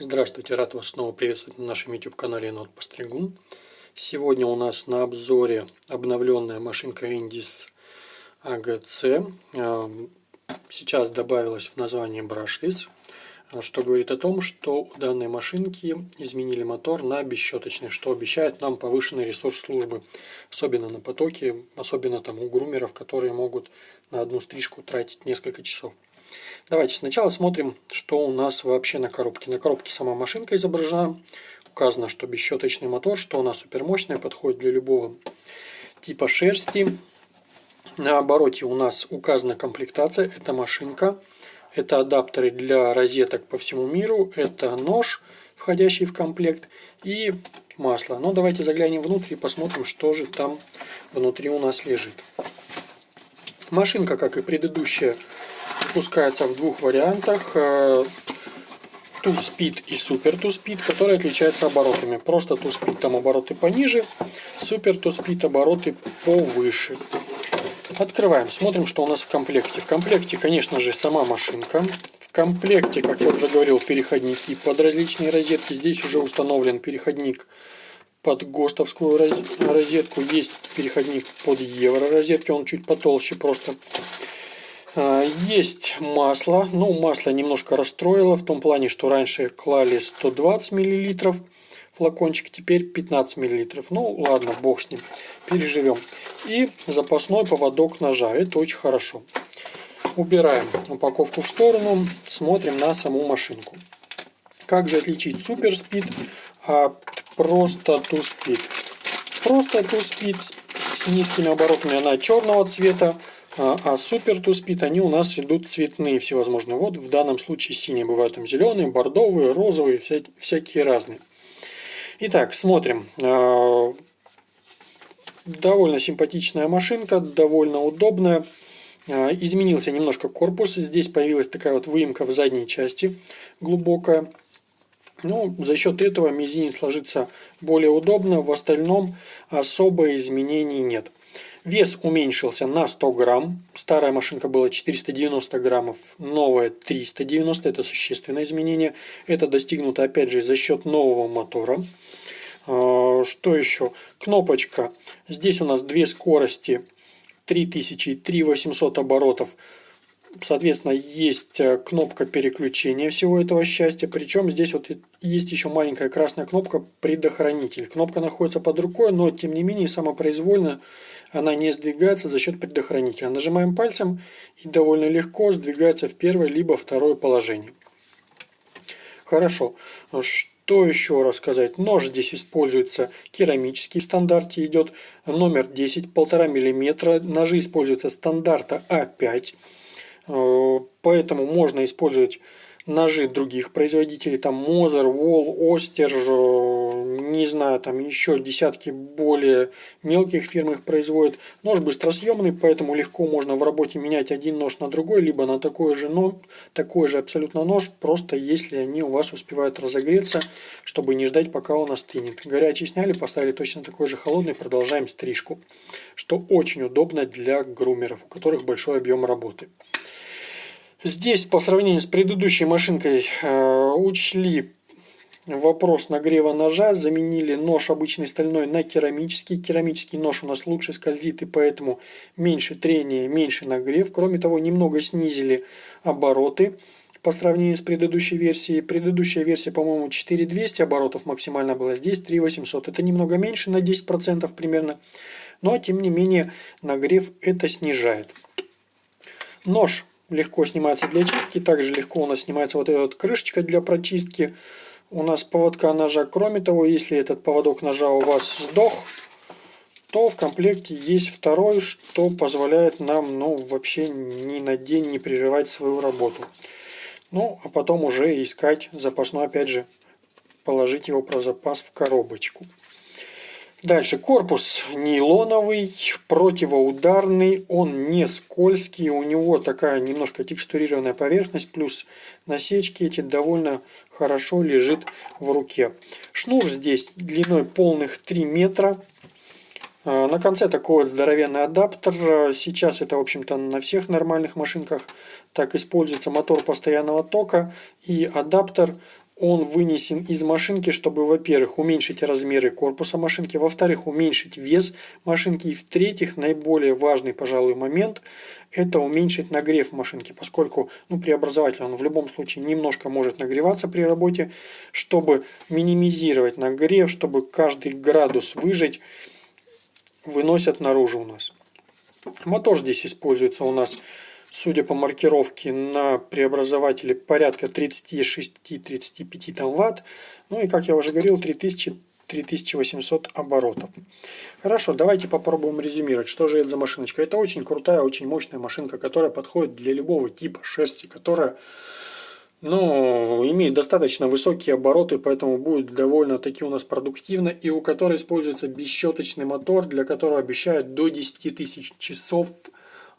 Здравствуйте, рад вас снова приветствовать на нашем YouTube канале Енот Постригун. Сегодня у нас на обзоре обновленная машинка Indis AGC. А, сейчас добавилась в название Brushless, что говорит о том, что у данной машинки изменили мотор на бесщеточный, что обещает нам повышенный ресурс службы, особенно на потоке, особенно там у грумеров, которые могут на одну стрижку тратить несколько часов. Давайте сначала смотрим, что у нас вообще на коробке. На коробке сама машинка изображена. Указано, что бесщеточный мотор, что она супермощная, подходит для любого типа шерсти. На обороте у нас указана комплектация. Это машинка. Это адаптеры для розеток по всему миру. Это нож, входящий в комплект. И масло. Но давайте заглянем внутрь и посмотрим, что же там внутри у нас лежит. Машинка, как и предыдущая, выпускается в двух вариантах. Two э, Speed и Super Two Speed, которые отличаются оборотами. Просто Two Speed там обороты пониже, Super Two Speed обороты повыше. Открываем, смотрим, что у нас в комплекте. В комплекте, конечно же, сама машинка. В комплекте, как я уже говорил, переходники под различные розетки. Здесь уже установлен переходник под ГОСТовскую розетку. Есть переходник под евро розетки, он чуть потолще просто. А, есть масло. Ну, масло немножко расстроило в том плане, что раньше клали 120 мл флакончик, теперь 15 мл. Ну, ладно, бог с ним. Переживем. И запасной поводок ножа. Это очень хорошо. Убираем упаковку в сторону. Смотрим на саму машинку. Как же отличить супер спид от просто ту спид? Просто ту спид с низкими оборотами она черного цвета а, а супер туспит, они у нас идут цветные всевозможные. Вот в данном случае синие бывают там зеленые, бордовые, розовые, вся, всякие разные. Итак, смотрим. А, довольно симпатичная машинка, довольно удобная. А, изменился немножко корпус. Здесь появилась такая вот выемка в задней части глубокая. Ну, за счет этого мизинец ложится более удобно. В остальном особо изменений нет. Вес уменьшился на 100 грамм. Старая машинка была 490 граммов, новая 390. Это существенное изменение. Это достигнуто опять же за счет нового мотора. А, что еще? Кнопочка. Здесь у нас две скорости 3000 и 3800 оборотов. Соответственно, есть э, кнопка переключения всего этого счастья. Причем здесь вот есть еще маленькая красная кнопка предохранитель. Кнопка находится под рукой, но тем не менее самопроизвольно она не сдвигается за счет предохранителя. Нажимаем пальцем и довольно легко сдвигается в первое либо второе положение. Хорошо. Что еще рассказать? Нож здесь используется керамический, в стандарте идет номер 10, 1,5 мм. Ножи используются стандарта А5. Э, поэтому можно использовать ножи других производителей, там Мозер, Wall, Остер, не знаю, там еще десятки более мелких фирм их производят. Нож быстросъемный, поэтому легко можно в работе менять один нож на другой, либо на такой же, но такой же абсолютно нож, просто если они у вас успевают разогреться, чтобы не ждать, пока он остынет. Горячий сняли, поставили точно такой же холодный, продолжаем стрижку, что очень удобно для грумеров, у которых большой объем работы. Здесь по сравнению с предыдущей машинкой э, учли вопрос нагрева ножа, заменили нож обычный стальной на керамический. Керамический нож у нас лучше скользит и поэтому меньше трения, меньше нагрев. Кроме того, немного снизили обороты по сравнению с предыдущей версией. Предыдущая версия, по-моему, 4200 оборотов максимально была, здесь 3800. Это немного меньше на 10% примерно, но тем не менее нагрев это снижает. Нож легко снимается для чистки. Также легко у нас снимается вот эта вот крышечка для прочистки. У нас поводка ножа. Кроме того, если этот поводок ножа у вас сдох, то в комплекте есть второй, что позволяет нам ну, вообще ни на день не прерывать свою работу. Ну, а потом уже искать запасной, опять же, положить его про запас в коробочку. Дальше корпус нейлоновый, противоударный, он не скользкий, у него такая немножко текстурированная поверхность, плюс насечки эти довольно хорошо лежит в руке. Шнур здесь длиной полных 3 метра. А, на конце такой здоровенный адаптер. Сейчас это, в общем-то, на всех нормальных машинках. Так используется мотор постоянного тока и адаптер. Он вынесен из машинки, чтобы, во-первых, уменьшить размеры корпуса машинки, во-вторых, уменьшить вес машинки, и в-третьих, наиболее важный, пожалуй, момент – это уменьшить нагрев машинки, поскольку ну, преобразователь он в любом случае немножко может нагреваться при работе, чтобы минимизировать нагрев, чтобы каждый градус выжить, выносят наружу у нас. Мотор здесь используется у нас судя по маркировке, на преобразователе порядка 36-35 там ватт. Ну и, как я уже говорил, 3000 3800 оборотов. Хорошо, давайте попробуем резюмировать, что же это за машиночка. Это очень крутая, очень мощная машинка, которая подходит для любого типа шерсти, которая ну, имеет достаточно высокие обороты, поэтому будет довольно-таки у нас продуктивно, и у которой используется бесщеточный мотор, для которого обещают до 10 тысяч часов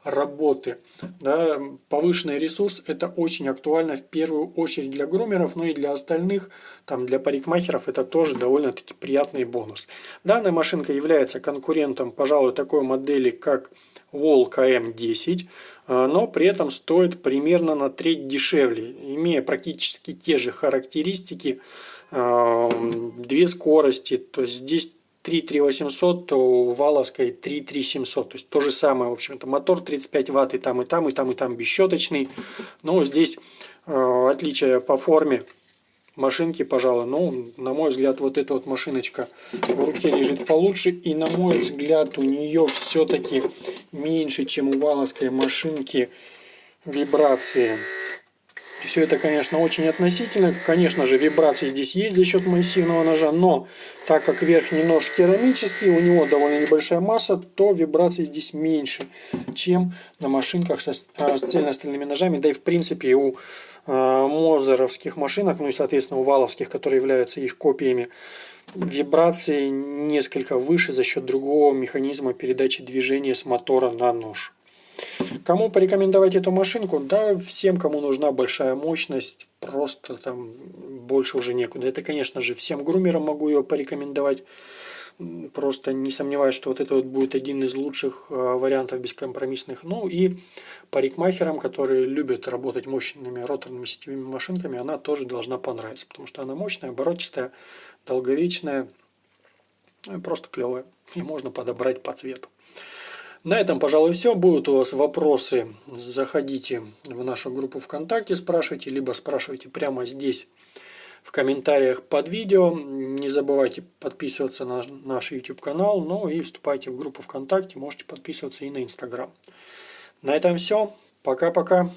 работы. Да, повышенный ресурс это очень актуально в первую очередь для грумеров, но и для остальных, там для парикмахеров это тоже довольно-таки приятный бонус. Данная машинка является конкурентом, пожалуй, такой модели, как Wall KM10, а, но при этом стоит примерно на треть дешевле, имея практически те же характеристики, а, две скорости, то есть здесь 33800, то у Валовской 33700. То есть то же самое, в общем-то. Мотор 35 ватт и там, и там, и там, и там бесщеточный. Но здесь э, отличие по форме машинки, пожалуй. Ну, на мой взгляд, вот эта вот машиночка в руке лежит получше. И на мой взгляд, у нее все-таки меньше, чем у Валовской машинки вибрации. Все это, конечно, очень относительно. Конечно же, вибрации здесь есть за счет массивного ножа, но так как верхний нож керамический, у него довольно небольшая масса, то вибрации здесь меньше, чем на машинках со, а, с цельностальными ножами. Да и в принципе у а, мозеровских машинок, ну и соответственно у валовских, которые являются их копиями, вибрации несколько выше за счет другого механизма передачи движения с мотора на нож. Кому порекомендовать эту машинку? Да, всем, кому нужна большая мощность, просто там больше уже некуда. Это, конечно же, всем грумерам могу ее порекомендовать. Просто не сомневаюсь, что вот это вот будет один из лучших а, вариантов бескомпромиссных. Ну и парикмахерам, которые любят работать мощными роторными сетевыми машинками, она тоже должна понравиться. Потому что она мощная, оборотистая, долговечная, просто клевая. И можно подобрать по цвету. На этом, пожалуй, все. Будут у вас вопросы, заходите в нашу группу ВКонтакте, спрашивайте, либо спрашивайте прямо здесь в комментариях под видео. Не забывайте подписываться на наш YouTube канал, ну и вступайте в группу ВКонтакте, можете подписываться и на Инстаграм. На этом все. Пока-пока.